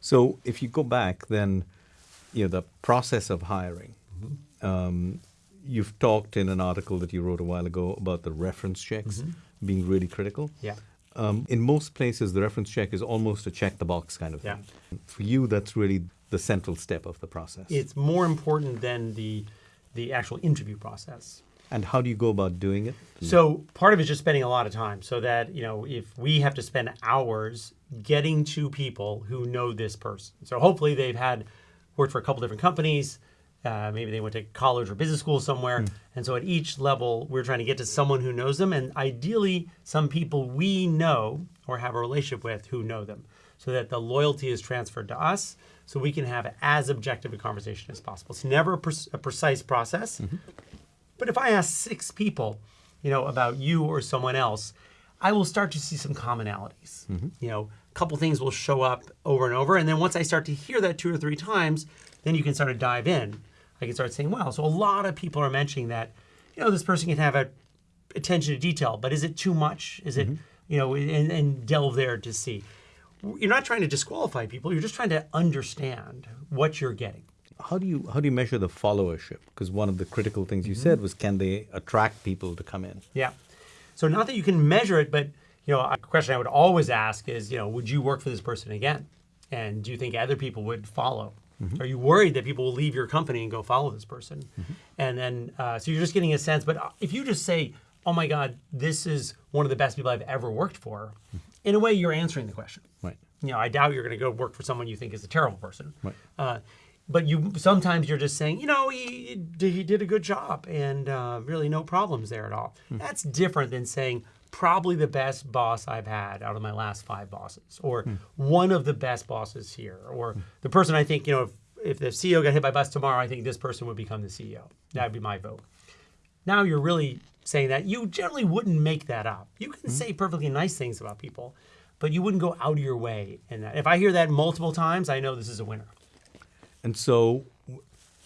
So if you go back, then you know the process of hiring. Um, you've talked in an article that you wrote a while ago about the reference checks being really critical. Yeah. Um, in most places, the reference check is almost a check the box kind of Yeah. thing. For you, that's really the central step of the process. It's more important than the the actual interview process. And how do you go about doing it? So part of it is just spending a lot of time so that, you know, if we have to spend hours getting to people who know this person. So hopefully they've had worked for a couple different companies. Uh, maybe they went to college or business school somewhere. And so at each level, we're trying to get to someone who knows them. And ideally, some people we know or have a relationship with who know them so that the loyalty is transferred to us so we can have as objective a conversation as possible. It's never a, pre- a precise process. But if I ask six people, you know, about you or someone else, I will start to see some commonalities. Mm-hmm. You know, a couple things will show up over and over, and then once I start to hear that two or three times, then you can start to dive in. I can start saying, "Wow!" So a lot of people are mentioning that, you know, this person can have a attention to detail, but is it too much? Is it, mm-hmm. you know, and, and delve there to see. You're not trying to disqualify people. You're just trying to understand what you're getting. How do you how do you measure the followership? Because one of the critical things you said was can they attract people to come in? Yeah. So not that you can measure it, but you know, a question I would always ask is, you know, would you work for this person again? And do you think other people would follow? Are you worried that people will leave your company and go follow this person? And then, uh, so you're just getting a sense. But uh, if you just say, "Oh my God, this is one of the best people I've ever worked for," in a way, you're answering the question. Right. You know, I doubt you're going to go work for someone you think is a terrible person. Right. Uh, but you sometimes you're just saying, you know, he did, he did a good job and uh, really no problems there at all. Hmm. That's different than saying probably the best boss I've had out of my last five bosses, or hmm. one of the best bosses here, or hmm. the person I think, you know, if, if the CEO got hit by a bus tomorrow, I think this person would become the CEO. That would be my vote. Now you're really saying that you generally wouldn't make that up. You can say perfectly nice things about people, but you wouldn't go out of your way. And that. if I hear that multiple times, I know this is a winner. And so,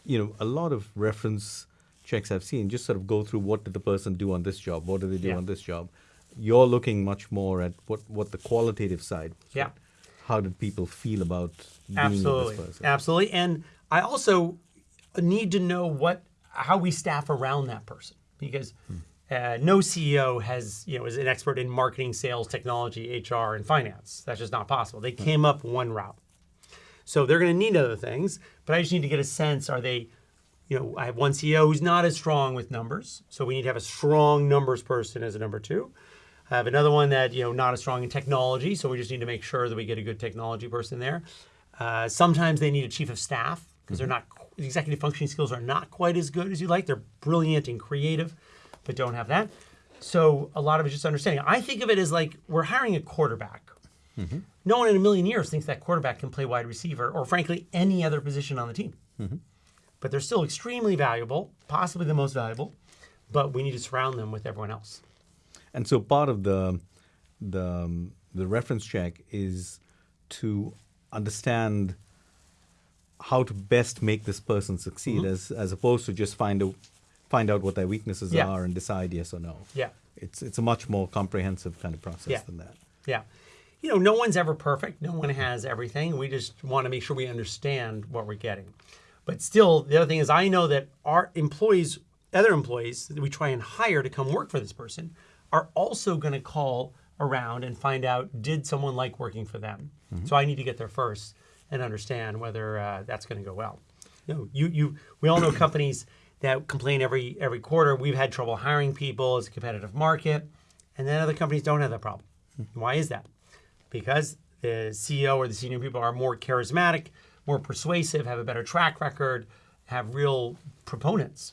you know, a lot of reference checks I've seen just sort of go through what did the person do on this job, what did they do Yeah. on this job. You're looking much more at what what the qualitative side. was, Yeah. right? How did people feel about being Absolutely, this person? absolutely. And I also need to know what how we staff around that person because uh, no CEO has you know is an expert in marketing, sales, technology, HR, and finance. That's just not possible. They came up one route, so they're going to need other things. But I just need to get a sense: are they you know, I have one CEO who's not as strong with numbers, so we need to have a strong numbers person as a number two. I have another one that you know not as strong in technology, so we just need to make sure that we get a good technology person there. Uh, sometimes they need a chief of staff because they're not the executive functioning skills are not quite as good as you like. They're brilliant and creative, but don't have that. So a lot of it's just understanding. I think of it as like we're hiring a quarterback. Mm-hmm. No one in a million years thinks that quarterback can play wide receiver or, frankly, any other position on the team mm-hmm. but they're still extremely valuable, possibly the most valuable. But we need to surround them with everyone else. And so part of the the um, the reference check is to understand how to best make this person succeed, mm-hmm. as as opposed to just find out find out what their weaknesses Yeah. are and decide yes or no. Yeah. It's it's a much more comprehensive kind of process Yeah. than that. Yeah. You know, no one's ever perfect. No one has everything. We just want to make sure we understand what we're getting. But still, the other thing is, I know that our employees, other employees that we try and hire to come work for this person, are also going to call around and find out did someone like working for them. So I need to get there first and understand whether uh, that's going to go well. You know, you you we all know companies that complain every every quarter. We've had trouble hiring people. It's a competitive market, and then other companies don't have that problem. Why is that? Because the CEO or the senior people are more charismatic, more persuasive, have a better track record, have real proponents